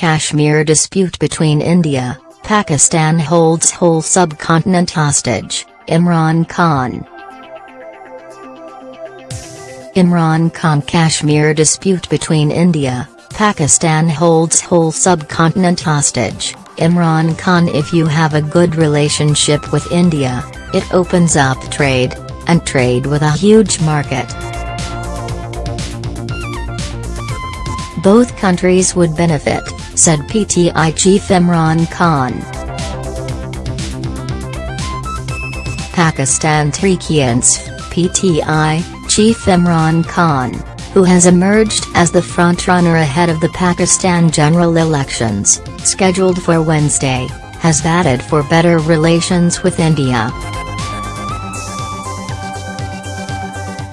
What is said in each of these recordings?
Kashmir dispute between India, Pakistan holds whole subcontinent hostage, Imran Khan. Imran Khan Kashmir dispute between India, Pakistan holds whole subcontinent hostage, Imran Khan If you have a good relationship with India, it opens up trade, and trade with a huge market. Both countries would benefit, said PTI chief Imran Khan. Pakistan Tehreek-e-Insaf, PTI, chief Imran Khan, who has emerged as the frontrunner ahead of the Pakistan general elections, scheduled for Wednesday, has batted for better relations with India.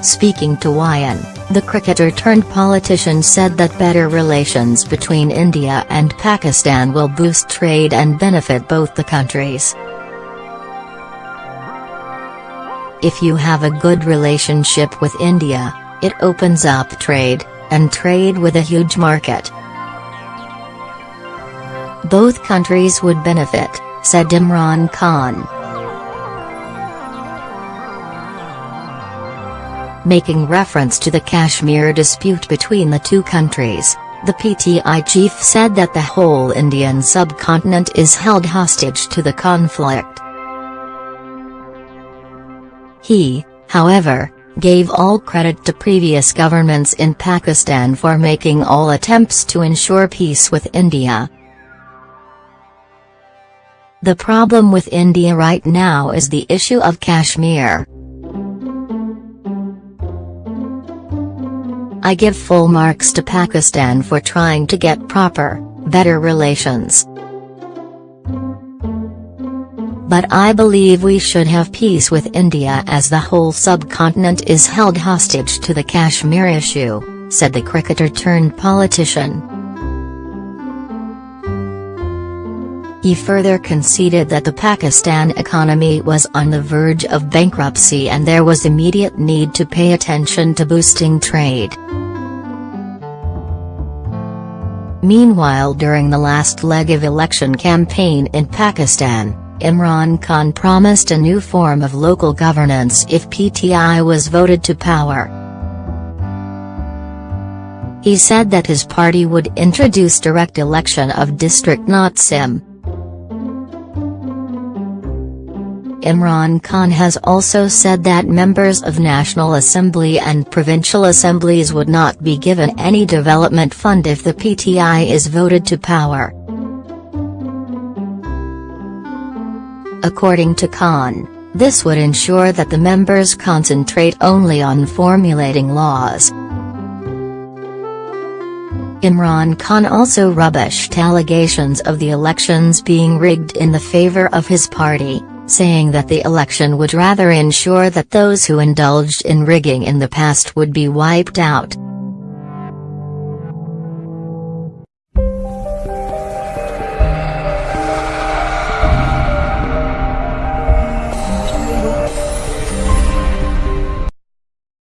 Speaking to WION, the cricketer turned politician said that better relations between India and Pakistan will boost trade and benefit both the countries. If you have a good relationship with India, it opens up trade, and trade with a huge market. Both countries would benefit, said Imran Khan. Making reference to the Kashmir dispute between the two countries, the PTI chief said that the whole Indian subcontinent is held hostage to the conflict. He, however, gave all credit to previous governments in Pakistan for making all attempts to ensure peace with India. The problem with India right now is the issue of Kashmir. I give full marks to Pakistan for trying to get proper, better relations. But I believe we should have peace with India as the whole subcontinent is held hostage to the Kashmir issue, said the cricketer turned politician. He further conceded that the Pakistan economy was on the verge of bankruptcy and there was immediate need to pay attention to boosting trade. Meanwhile during the last leg of election campaign in Pakistan, Imran Khan promised a new form of local governance if PTI was voted to power. He said that his party would introduce direct election of district nazim. Imran Khan has also said that members of National Assembly and provincial assemblies would not be given any development fund if the PTI is voted to power. According to Khan, this would ensure that the members concentrate only on formulating laws. Imran Khan also rubbished allegations of the elections being rigged in the favor of his party saying that the election would rather ensure that those who indulged in rigging in the past would be wiped out.